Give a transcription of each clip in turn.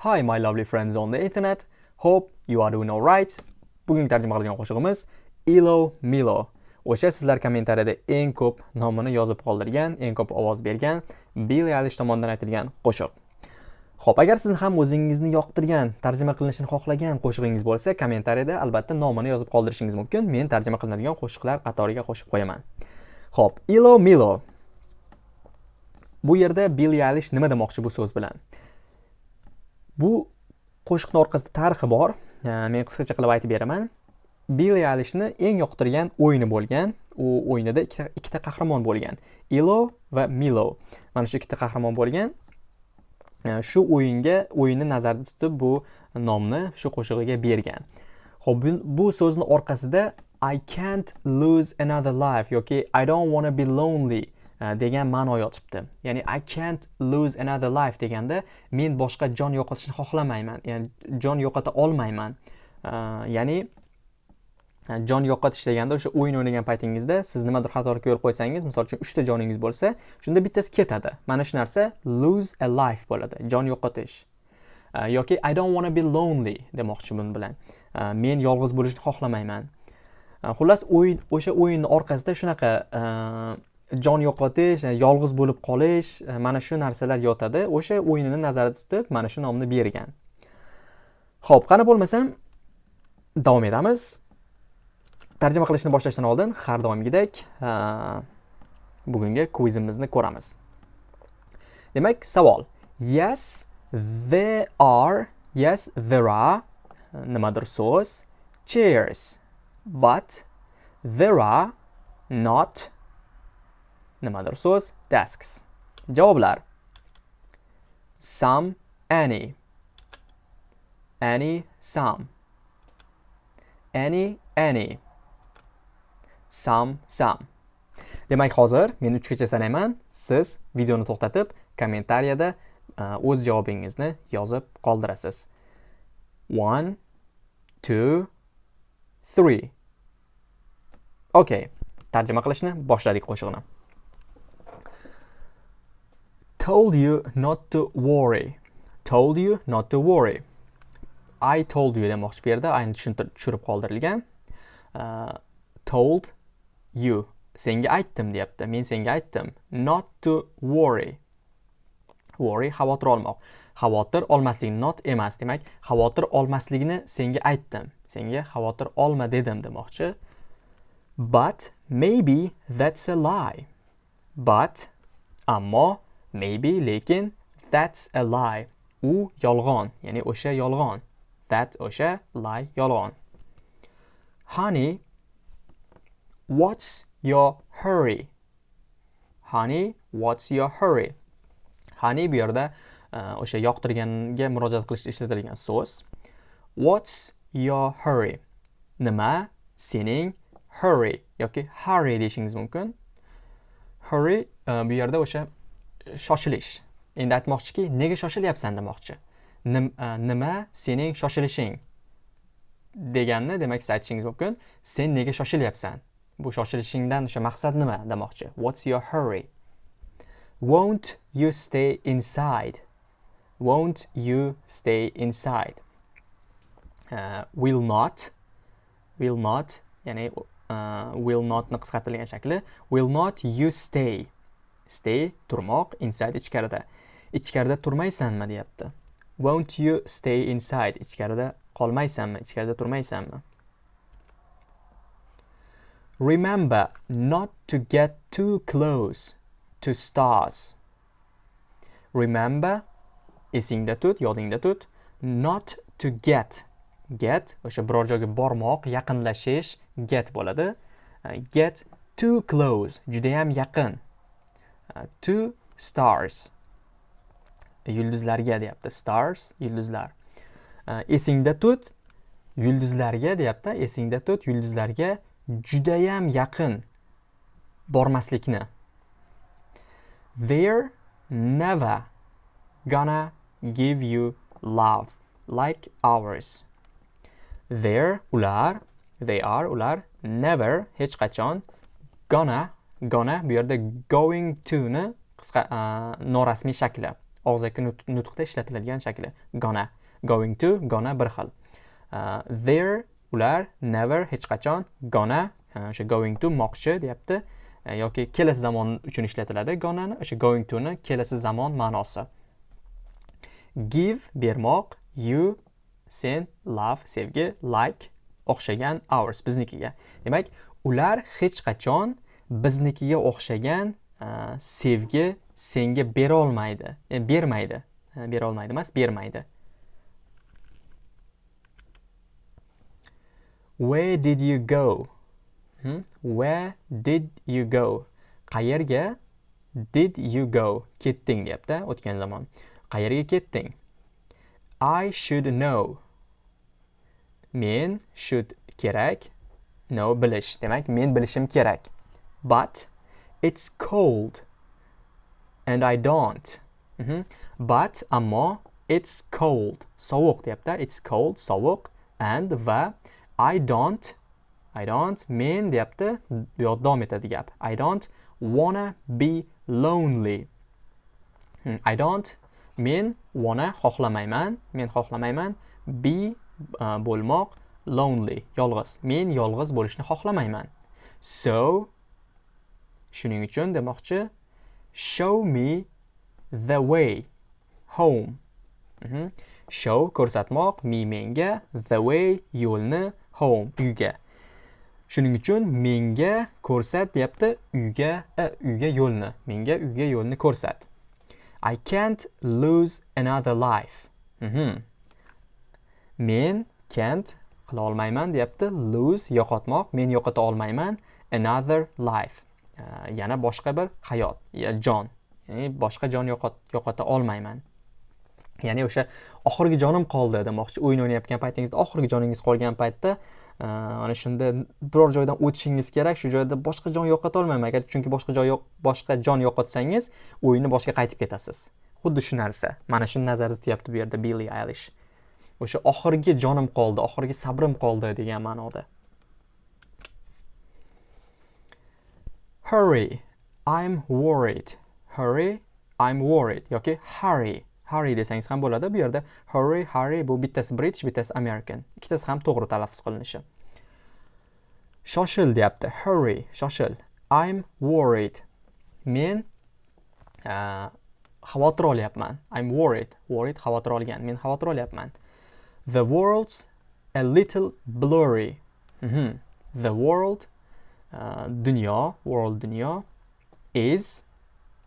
Hi my lovely friends on the internet. Hope you are doing alright. Bugungi tarjima qilgan qo'shig'imiz Ilo Milo. O'sha sizlar kommentariyada eng ko'p nomini yozib qoldirgan, eng ko'p ovoz bergan Billy Eilish tomonidan aytilgan qo'shiq. Xo'p, agar siz ham o'zingizni yoqtirgan, tarjima qilinishini xohlagan qo'shig'ingiz bo'lsa, kommentariyada albatta nomini yozib qoldirishingiz mumkin. Men tarjima qilinadigan qo'shiqlar qatoriga qo'shib qo'yaman. Xo'p, Ilo Milo. Bu yerda Billy Eilish nima demoqchi bu so'z bilan? Bu qo'shiqni orqasida tarixi bor. Men qisqacha qilib aytib beraman. billi alishni eng yoqtirgan o'yini bo'lgan. U o'yinida ikkita ikkita qahramon bo'lgan. Ilo va Milo. Mana shu ikkita qahramon bo'lgan. Shu o'yinga o'yinni nazarda tutib bu nomni shu qo'shig'iga bergan. Xo'p, bu so'zni orqasida I can't lose another life yoki I don't want to be lonely Э, degan ma'no yotibdi. Ya'ni I can't lose another life deganda men boshqa jon yo'qotishni xohlamayman. Ya'ni jon yo'qota olmayman. Э, ya'ni e, jon yo'qotish deganda o'sha o'yin o'ynagan paytingizda siz nimadir xatolikka yo'l qo'ysangiz, misol uchun 3 ta joningiz bo'lsa, shunda bittasi ketadi. Mana shu narsa lose a life bo'ladi. Jon yo'qotish. Э, yoki I don't want to be lonely demoqchi bun bilan. Men yolg'iz bo'lishni xohlamayman. Xullas o'yin o'sha o'yinning orqasida shunaqa e, jon yo'qotish, e, yolg'iz bo'lib qolish, e, mana shu narsalar yotadi. O'sha o'yinini nazarda tutib, mana shu nomni bergan. Xo'p, qani bo'lmasam davom etamiz. Tarjima qilishni boshlashdan oldin har doimgidek bugungi quizimizni ko'ramiz. Demak, savol. Yes, there are, yes, there are nimadir so'z, chairs, but there are not nimadir? So'z tasks javoblar. Some any any some any any some some demak hozir men 3 gacha sanayman. Siz videoni to'xtatib kommentariyada e, o'z javobingizni yozib qoldirasiz. 1 2 3 Okay, tarjima qilishni boshladik qo'shiqni. Told you not to worry. Told you not to worry. I told you demoqchi bu yerda ayni tushirib qoldirilgan. Uh, told you. Senga aytdim deyapti. Men senga aytdim. Not to worry. Worry xavotir olmoq. Xavotir olmaslik not emas. Demak, xavotir olmasligini senga aytdim. Senga xavotir olma dedim demoqchi. But maybe that's a lie. But ammo maybe lekin that's a lie. U yolg'on ya'ni o'sha yolg'on. That o'sha lie yolg'on. Honey what's your hurry? Honey what's your hurry? Honey bu yerda e, o'sha yoqtirganga murojaat qilishda ishlatilgan so'z. What's your hurry? Nima? Sening hurry yoki hurry deyishingiz mumkin. Hurry e, bu yerda o'sha shoshilish. Endi aytmoqchiki nega shoshilyapsan demoqchi? E, nima sening shoshilishing? Deganni demak siz aytishingiz mumkin sen nega shoshilyapsan bu shoshilishingdan o'sha maqsad nima demoqchi? What's your hurry? Won't you stay inside? Won't you stay inside? Uh, will not will not ya'ni uh, will notni qisqartirilgan shakli. Will not you stay? Stay turmoq inside ichkarida. Ichkarida turmaysanmi deyapti. Won't you stay inside ichkarida qolmaysanmi ichkarida turmaysanmi? Remember not to get too close to stars. Remember esingda tut yodingda tut not to get. Get o'sha biror joyga bormoq yaqinlashish get bo'ladi. Get too close judayam yaqin. To stars. Yulduzlarga deyapti. Stars yulduzlar. Esingda tut yulduzlarga deyapti. Esingda tut yulduzlarga judayam yaqin bormaslikni. They're never gonna give you love like ours. They're ular they are ular never hech qachon gonna gonna bu yerda going to ni qisqa norasmiy shakli og'zaki nutqda ishlatiladigan shakli gonna. Going to gonna bir xil. Uh, there ular never hech qachon gonna uh, o'sha going to moqchi deyapti yoki kelasi zamon uchun ishlatiladi gonnani o'sha going to ni kelasi zamon ma'nosi. Give bermoq you sen love sevgi like o'xshagan ours biznikiga. Demak ular hech qachon biznikiga o'xshagan sevgi senga berolmaydi. E, bermaydi. E, berolmaydi emas bermaydi. Where did you go? Hmm? where did you go? Qayerga did you go? Ketding deyapti o'tgan zamon. Qayerga ketding? I should know. Men should kerak. Know bilish. Demak men bilishim kerak. But it's cold. And i don't. Mhm. but ammo it's cold. Sovuq deyapti it's cold sovuq and va i don't i don't men deyapti bu yerda davom etadi gap. I don't wanna be lonely. Hmm, I don't men wanna xohlamayman. Men xohlamayman be uh, bo'lmoq lonely yolg'iz. Men yolg'iz bo'lishni xohlamayman. So shuning uchun demoqchi show me the way home Mhm. show ko'rsatmoq me menga the way yo'lni home uyga shuning uchun menga ko'rsat deyapti uyga e, uyga yo'lni menga uyga yo'lni ko'rsat I can't lose another life. Mhm. Men can't qila olmayman deyapti. Lose yo'qotmoq. Men yo'qota olmayman another life. Yana boshqa bir hayot, ya jon. Ya'ni boshqa jon yo'qota olmayman. Ya'ni o'sha oxirgi jonim qoldi demoqchi. O'yin o'ynayotgan paytingizda oxirgi joningiz qolgan paytda mana ana shunda biror joydan o'tishingiz kerak. Shu joyda boshqa jon yo'qota olmayman. Agar chunki boshqa joy yo'q, boshqa jon yo'qotsangiz, o'yinni boshqa qaytib ketasiz. Xuddi shu narsa. Mana shuni nazarda tutyapti bu yerda billi Eilish. O'sha oxirgi jonim qoldi, oxirgi sabrim qoldi degan ma'noda. Hurry, I'm worried. Hurry, I'm worried yoki hurry. Hurry desangiz ham bo'ladi. Bu yerda hurry, hurry bu bittasi British, bittasi American. Ikkitasi ham to'g'ri talaffuz qilinishi. Shoshil deyapti. Hurry, shoshil. I'm worried. Men uh, xavotir olyapman. I'm worried. Worried xavotir olgan. Men xavotir olyapman. The world's a little blurry. Mhm. The world uh, dunyo, world dunyo is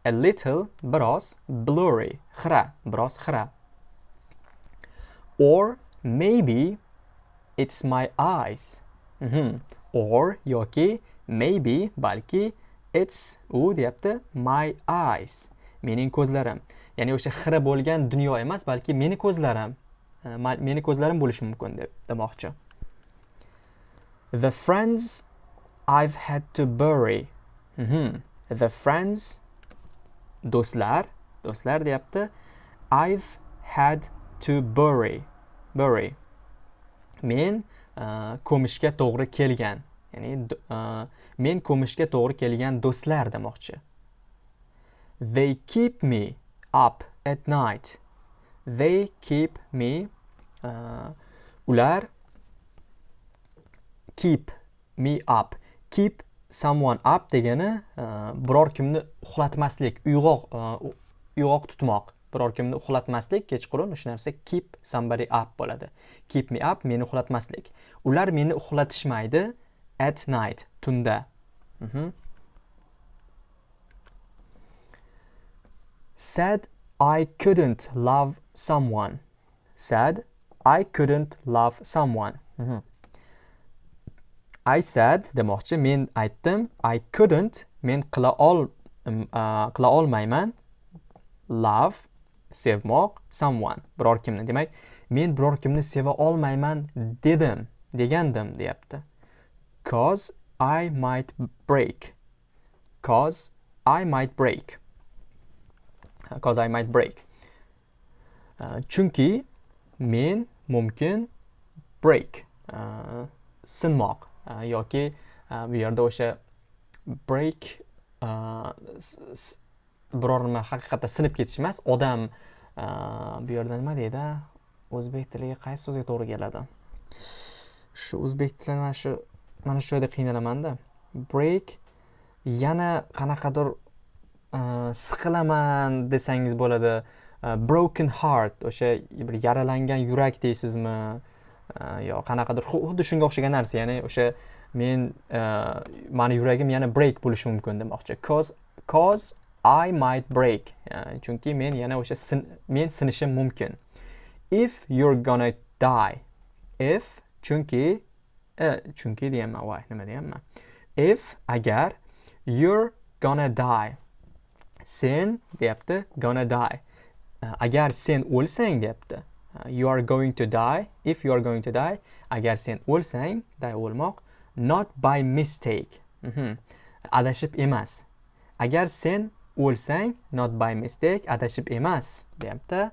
a little biroz blurry. Xira, biroz xira. Or maybe it's my eyes. Mhm. Or yoki maybe balki it's u deyapti my eyes. Mening ko'zlarim. Ya'ni o'sha xira bo'lgan dunyo emas, balki meni ko'zlarim. E, meni ko'zlarim bo'lishi mumkin deb demoqchi. The friends I've had to bury. Mhm. The friends do'stlar, do'stlar deyapti. I've had to bury. Bury. Men uh, ko'mishga to'g'ri kelgan. Ya'ni uh, men ko'mishga to'g'ri kelgan do'stlar demoqchi. They keep me up at night. They keep me uh, ular keep me up. Keep someone up degani e, biror kimni uxlatmaslik, uyg'oq e, uyg'oq tutmoq. Biror kimni uxlatmaslik kechqurun o'sha narsa keep somebody up bo'ladi. Keep me up meni uxlatmaslik. Ular meni uxlatishmaydi at night, tunda. Mhm. Said I couldn't love someone. Said I couldn't love someone. Mhm. I said demoqchi men aytdim I couldn't men qila ol uh, qila olmayman. Love sevmoq someone biror kimni. Demak men biror kimni seva olmayman dedim degandim deyapti. Cause I might break. Cause I might break. Cause I might break Uh, chunki men mumkin break uh, sinmoq. Yoki bu yerda o'sha break biror nima haqiqatda sinib ketish emas odam bu yerda nima deydi o'zbek tiliga qaysi so'zga to'g'ri keladi shu o'zbek tili mana shu mana shu joyda qiynalamanda break yana qanaqadir siqilaman desangiz bo'ladi broken heart o'sha bir yaralangan yurak deysizmi? Э, yo qanaqadir xuddi shunga o'xshagan narsa ya'ni o'sha men e, mani yuragim yana break bo'lishi mumkin demoqchi. Cause cause I might break e, chunki men yana o'sha men sinishim mumkin. If you're gonna die if chunki e, chunki deyapman voy nima deyapman? If agar you're gonna die sen deyapti gonna die. Agar sen o'lsang deyapti. You are going to die. If you are going to die agar sen o'lsang die o'lmoq not by mistake. Mm -hmm. adashib emas. Agar sen o'lsang not by mistake adashib emas deyapti.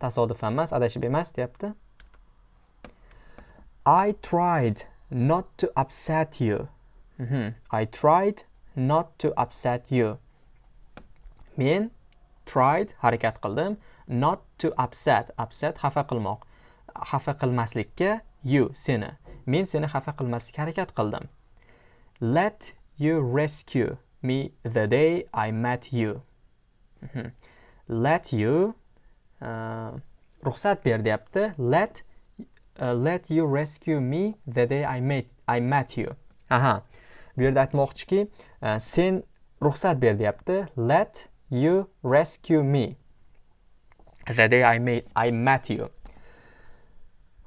Tasodifan emas adashib emas deyapti. I tried not to upset you. Mm -hmm. I tried not to upset you. Men tried harakat qildim not to upset upset xafa qilmoq xafa qilmaslikka you seni. Men seni xafa qilmaslikka harakat qildim. Let you rescue me the day I met you. Mhm. Let you uh, ruxsat ber deyapti. Let uh, let you rescue me the day I met I met you. Aha. Bu yerda aytmoqchiki uh, sen ruxsat ber deyapti. Let You rescue me. The day I met, I met you.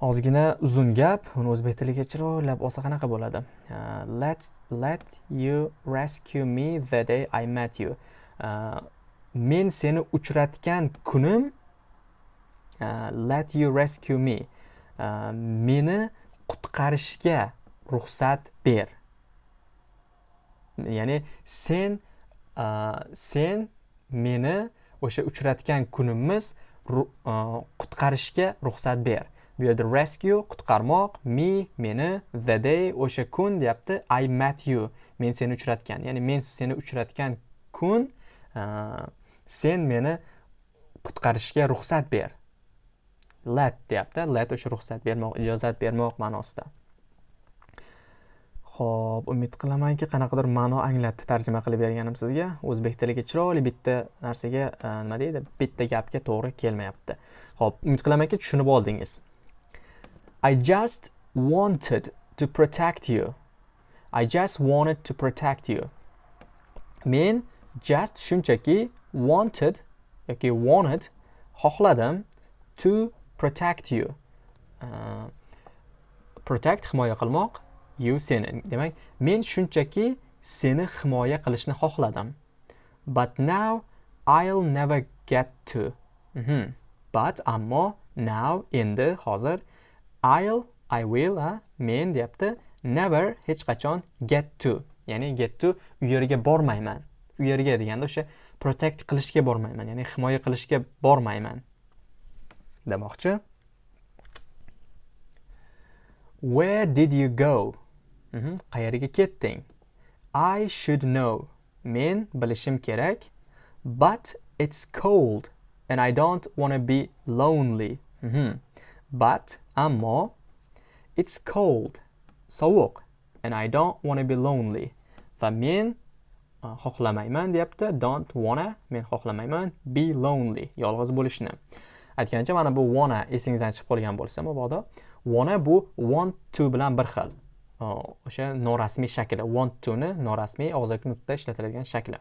Ozgina uzun gap, uni o'zbek tiliga chiroylab olsa qanaqa bo'ladi? Uh, let let you rescue me the day I met you. Uh, men seni uchratgan kunim uh, let you rescue me. Uh, meni qutqarishga ruxsat ber. Ya'ni sen uh, sen meni o'sha uchratgan kunimiz qutqarishga ruxsat ber. Bu yerda rescue qutqarmoq me meni the day o'sha kun deyapti. I met you. Men seni uchratgan. Ya'ni men seni uchratgan kun sen meni qutqarishga ruxsat ber. Let deyapti. Let o'sha ruxsat bermoq ijozat bermoq ma'nosida. Xo'p, umid qilamanki, qanaqadir ma'no anglatdi tarjima qilib berganim sizga. O'zbek tiliga chiroyli bitta narsaga, e, nima deydi, bitta gapga to'g'ri kelmayapti. Xo'p, umid qilamanki, tushunib oldingiz. I just wanted to protect you. I just wanted to protect you. Men just shunchaki wanted yoki wanted xohladim to protect you. Uh, protect himoya qilmoq you seni. Demak men shunchaki seni himoya qilishni xohladim. But now I'll never get to. Mm -hmm. but ammo now endi hozir I'll I will a men deyapti. Never hech qachon get to. Ya'ni get to u yerga bormayman. U yerga deganda o'sha protect qilishga bormayman ya'ni himoya qilishga bormayman. Demoqchi. Where did you go? Qayerga ketding. I should know. Men bilishim kerak. But it's cold and i don't want to be lonely. Mhm. but ammo it's cold sovuq and i don't want to be lonely. Va men xohlamayman deyapti. Don't wanna men xohlamayman be lonely yolg'iz bo'lishni. Aytgancha mana bu wanna esingizdan chiqib qolgan bo'lsa mabodo wanna bu want to bilan bir xil. O'sha norasmiy shakli want toni norasmiy og'zaki nutqda ishlatiladigan shakli.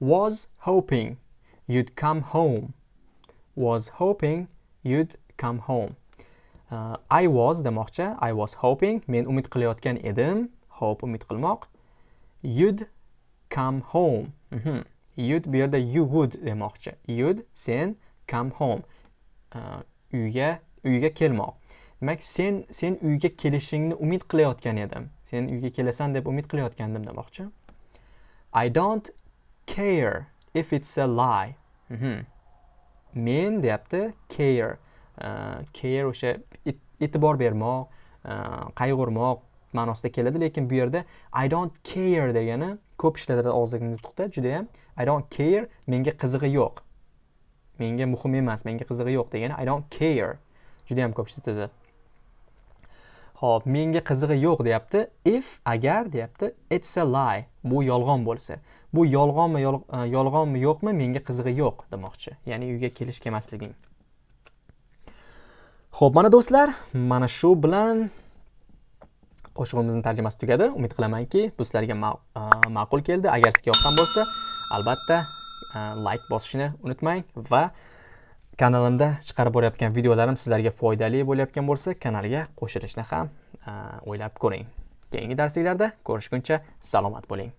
Was hoping you'd come home. Was hoping you'd come home. Uh, I was demoqchi. I was hoping. Men umid qilayotgan edim. Hope umid qilmoq. You'd come home. Mm -hmm. you'd bu yerda you would demoqchi. You'd sen come home. Uh, uyga uyga kelmoq. Demak sen sen uyga kelishingni umid qilayotgan edim. Sen uyga kelasan deb umid qilayotgandim demoqchi. I don't care if it's a lie. Mm -hmm. men deyapti care. Uh, care o'sha e'tibor bermoq uh, qayg'urmoq ma'nosida keladi lekin bu yerda i don't care degani ko'p ishlatiladi og'zaki nutqda judayam i don't care menga qizig'i yo'q. Menga muhim emas menga qizig'i yo'q degani i don't care. Judayam ko'p ishlatadi Xo'p, menga qizig'i yo'q deyapti. If agar deyapti, it's a lie. Bu yolg'on bo'lsa. Bu yolg'onmi, e, yolg'onmi yo'qmi, menga qizig'i yo'q demoqchi. Ya'ni uyga kelish kelmasliging. Xo'p, mana do'stlar, mana shu bilan qo'shig'imizning tarjimasi tugadi. Umid qilamanki, bu sizlarga e, ma'qul keldi. Agar sizga yoqqan bo'lsa, albatta e, like bosishni unutmang va kanalimda chiqarib borayotgan videolarim sizlarga foydali bo'layotgan bo'lsa kanalga qo'shilishni ham o'ylab ko'ring. Keyingi darsliklarda ko'rishguncha salomat bo'ling.